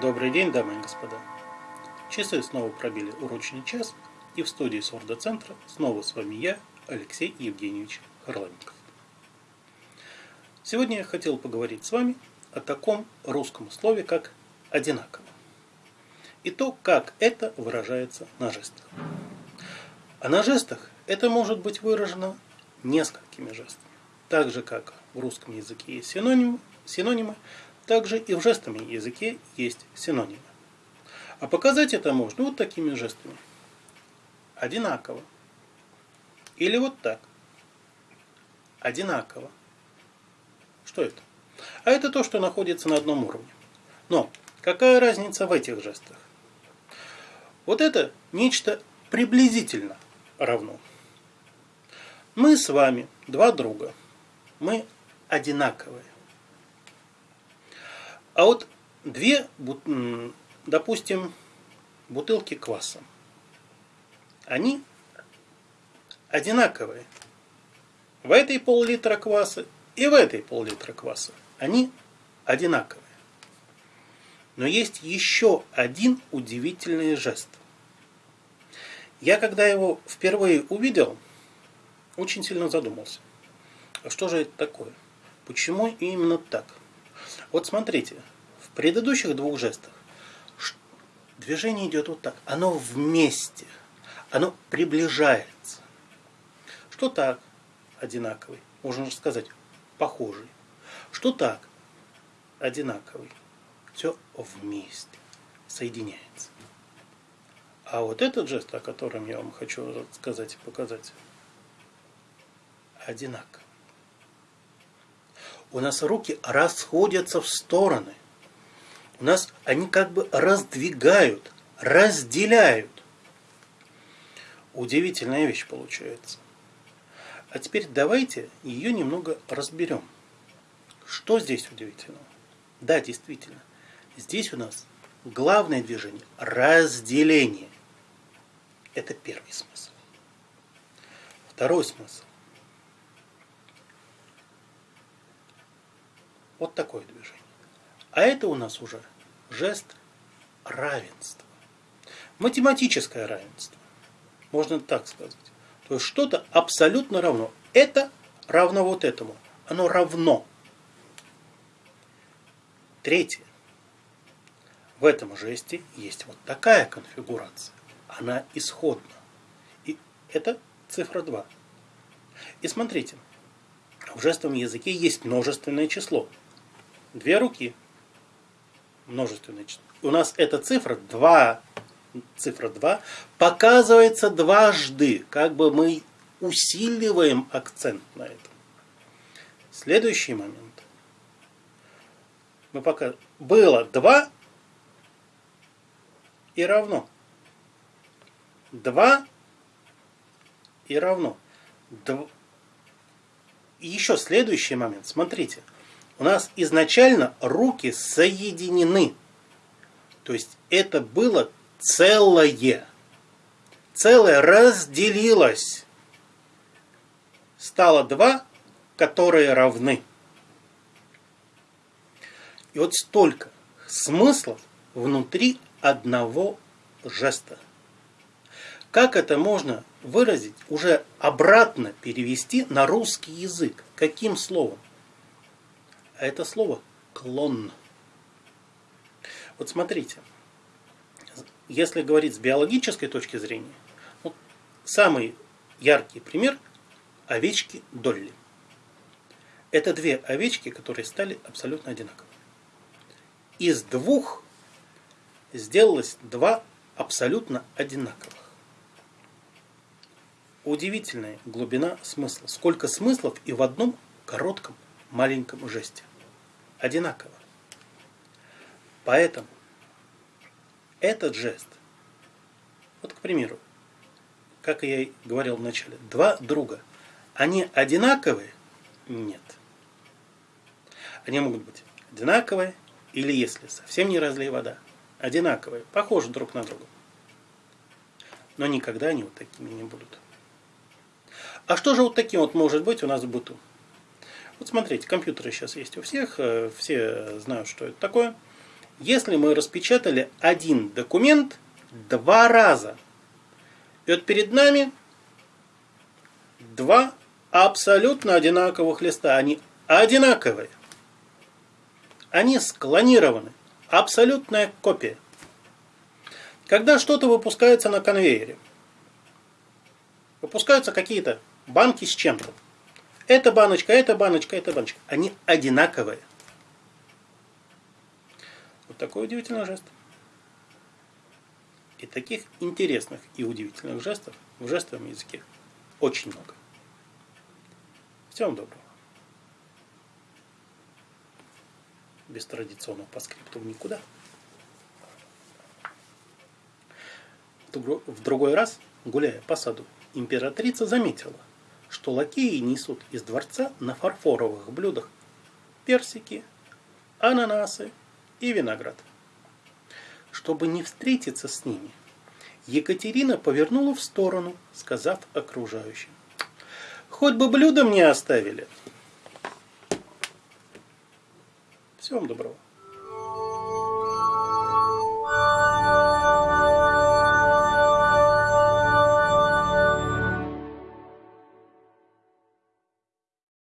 Добрый день, дамы и господа. Часы снова пробили урочный час, и в студии Сорда-центра снова с вами я, Алексей Евгеньевич Харламенков. Сегодня я хотел поговорить с вами о таком русском слове, как «одинаково», и то, как это выражается на жестах. А на жестах это может быть выражено несколькими жестами. Так же, как в русском языке есть синонимы, синонимы также и в жестовом языке есть синонимы. А показать это можно вот такими жестами. Одинаково. Или вот так. Одинаково. Что это? А это то, что находится на одном уровне. Но какая разница в этих жестах? Вот это нечто приблизительно равно. Мы с вами два друга. Мы одинаковые. А вот две, допустим, бутылки кваса, они одинаковые. В этой пол-литра кваса и в этой пол-литра кваса. Они одинаковые. Но есть еще один удивительный жест. Я когда его впервые увидел, очень сильно задумался. А что же это такое? Почему именно так? Вот смотрите, в предыдущих двух жестах движение идет вот так. Оно вместе. Оно приближается. Что так? Одинаковый. Можно сказать, похожий. Что так? Одинаковый. Все вместе. Соединяется. А вот этот жест, о котором я вам хочу сказать и показать, одинаковый у нас руки расходятся в стороны. У нас они как бы раздвигают, разделяют. Удивительная вещь получается. А теперь давайте ее немного разберем. Что здесь удивительного? Да, действительно. Здесь у нас главное движение – разделение. Это первый смысл. Второй смысл Вот такое движение. А это у нас уже жест равенства. Математическое равенство. Можно так сказать. То есть что-то абсолютно равно. Это равно вот этому. Оно равно. Третье. В этом жесте есть вот такая конфигурация. Она исходна. И это цифра 2. И смотрите, в жестовом языке есть множественное число две руки. Множественное число. У нас эта цифра 2, цифра 2 показывается дважды. Как бы мы усиливаем акцент на этом. Следующий момент. Мы пока было 2 и равно. 2 и равно. Дв... И еще следующий момент. Смотрите у нас изначально руки соединены. То есть это было целое. Целое разделилось. Стало два, которые равны. И вот столько смыслов внутри одного жеста. Как это можно выразить, уже обратно перевести на русский язык? Каким словом? А это слово клон. Вот смотрите, если говорить с биологической точки зрения, вот самый яркий пример – овечки Долли. Это две овечки, которые стали абсолютно одинаковыми. Из двух сделалось два абсолютно одинаковых. Удивительная глубина смысла. Сколько смыслов и в одном коротком маленьком жесте. Одинаково. Поэтому этот жест, вот к примеру, как я и говорил вначале, два друга, они одинаковые? Нет. Они могут быть одинаковые, или если совсем не разлей вода, одинаковые, похожи друг на друга. Но никогда они вот такими не будут. А что же вот таким вот может быть у нас в быту? Вот смотрите, компьютеры сейчас есть у всех, э, все знают, что это такое. если мы распечатали один документ два раза. И вот перед нами два абсолютно одинаковых листа. Они одинаковые. Они склонированы. Абсолютная копия. Когда что-то выпускается на конвейере, выпускаются какие-то банки с чем-то. Эта баночка, эта баночка, эта баночка. Они одинаковые. Вот такой удивительный жест. И таких интересных и удивительных жестов в жестовом языке очень много. Всем доброго. Без традиционного по никуда. В другой раз, гуляя по саду, императрица заметила, что лакеи несут из дворца на фарфоровых блюдах персики, ананасы и виноград. Чтобы не встретиться с ними, Екатерина повернула в сторону, сказав окружающим. Хоть бы блюдо мне оставили. Всего вам доброго.